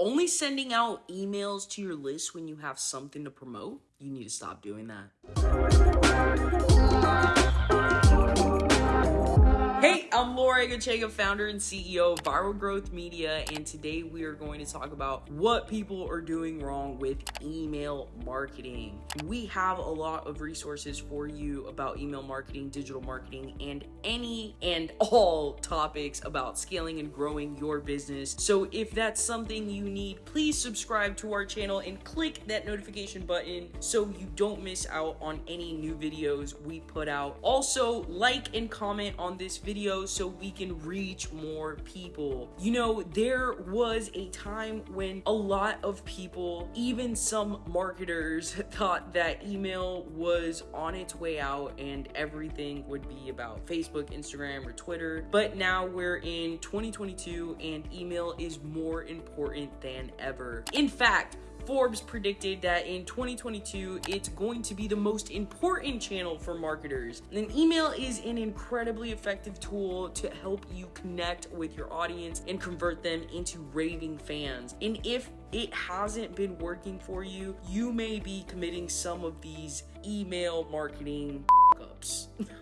only sending out emails to your list when you have something to promote, you need to stop doing that. I'm founder and CEO of Viral Growth Media, and today we are going to talk about what people are doing wrong with email marketing. We have a lot of resources for you about email marketing, digital marketing, and any and all topics about scaling and growing your business. So if that's something you need, please subscribe to our channel and click that notification button so you don't miss out on any new videos we put out. Also, like and comment on this video so we can reach more people. You know, there was a time when a lot of people, even some marketers, thought that email was on its way out and everything would be about Facebook, Instagram, or Twitter. But now we're in 2022 and email is more important than ever. In fact, Forbes predicted that in 2022, it's going to be the most important channel for marketers. And email is an incredibly effective tool to help you connect with your audience and convert them into raving fans. And if it hasn't been working for you, you may be committing some of these email marketing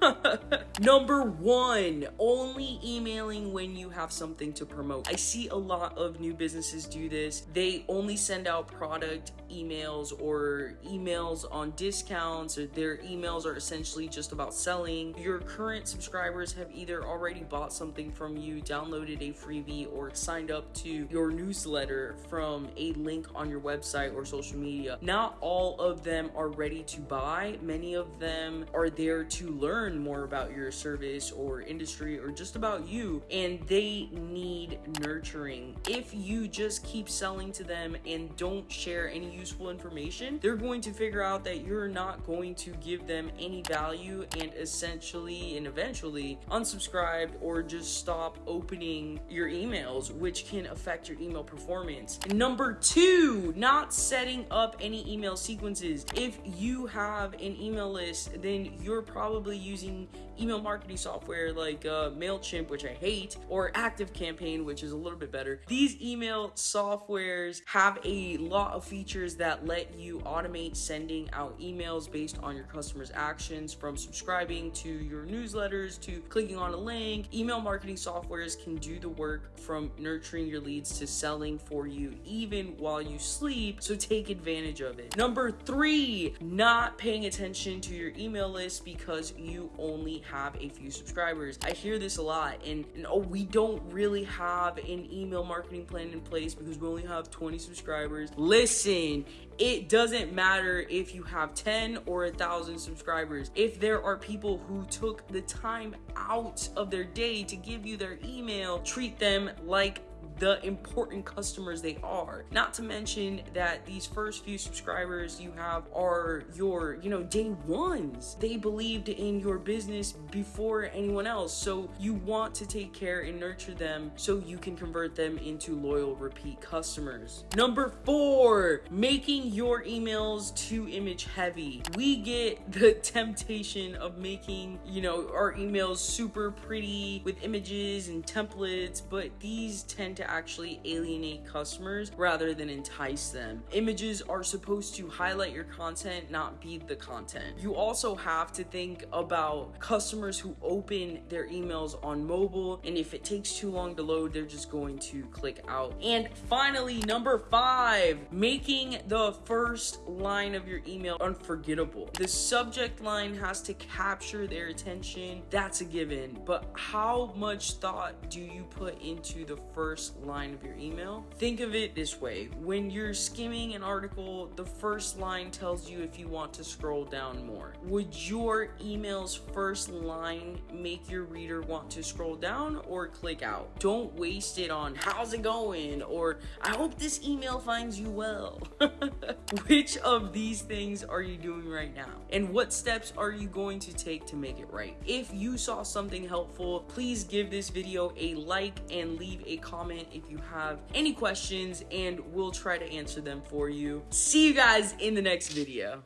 Number one, only emailing when you have something to promote. I see a lot of new businesses do this. They only send out product emails or emails on discounts or their emails are essentially just about selling. Your current subscribers have either already bought something from you, downloaded a freebie, or signed up to your newsletter from a link on your website or social media. Not all of them are ready to buy. Many of them are there to learn more about your service or industry or just about you and they need nurturing. If you just keep selling to them and don't share any useful information, they're going to figure out that you're not going to give them any value and essentially and eventually unsubscribe or just stop opening your emails, which can affect your email performance. Number two, not setting up any email sequences. If you have an email list, then you're probably using email marketing software like uh, MailChimp, which I hate, or ActiveCampaign, which is a little bit better. These email softwares have a lot of features that let you automate sending out emails based on your customers' actions from subscribing to your newsletters to clicking on a link. Email marketing softwares can do the work from nurturing your leads to selling for you even while you sleep, so take advantage of it. Number three, not paying attention to your email list because you only have a few subscribers. I hear this a lot and, and oh, we don't really have an email marketing plan in place because we only have 20 subscribers. Listen, it doesn't matter if you have 10 or a thousand subscribers. If there are people who took the time out of their day to give you their email, treat them like the important customers they are. Not to mention that these first few subscribers you have are your, you know, day ones. They believed in your business before anyone else. So you want to take care and nurture them so you can convert them into loyal repeat customers. Number four, making your emails too image heavy. We get the temptation of making, you know, our emails super pretty with images and templates, but these tend to actually alienate customers rather than entice them. Images are supposed to highlight your content, not be the content. You also have to think about customers who open their emails on mobile, and if it takes too long to load, they're just going to click out. And finally, number five, making the first line of your email unforgettable. The subject line has to capture their attention. That's a given. But how much thought do you put into the first line of your email. Think of it this way. When you're skimming an article, the first line tells you if you want to scroll down more. Would your email's first line make your reader want to scroll down or click out? Don't waste it on how's it going or I hope this email finds you well. Which of these things are you doing right now? And what steps are you going to take to make it right? If you saw something helpful, please give this video a like and leave a comment if you have any questions and we'll try to answer them for you. See you guys in the next video.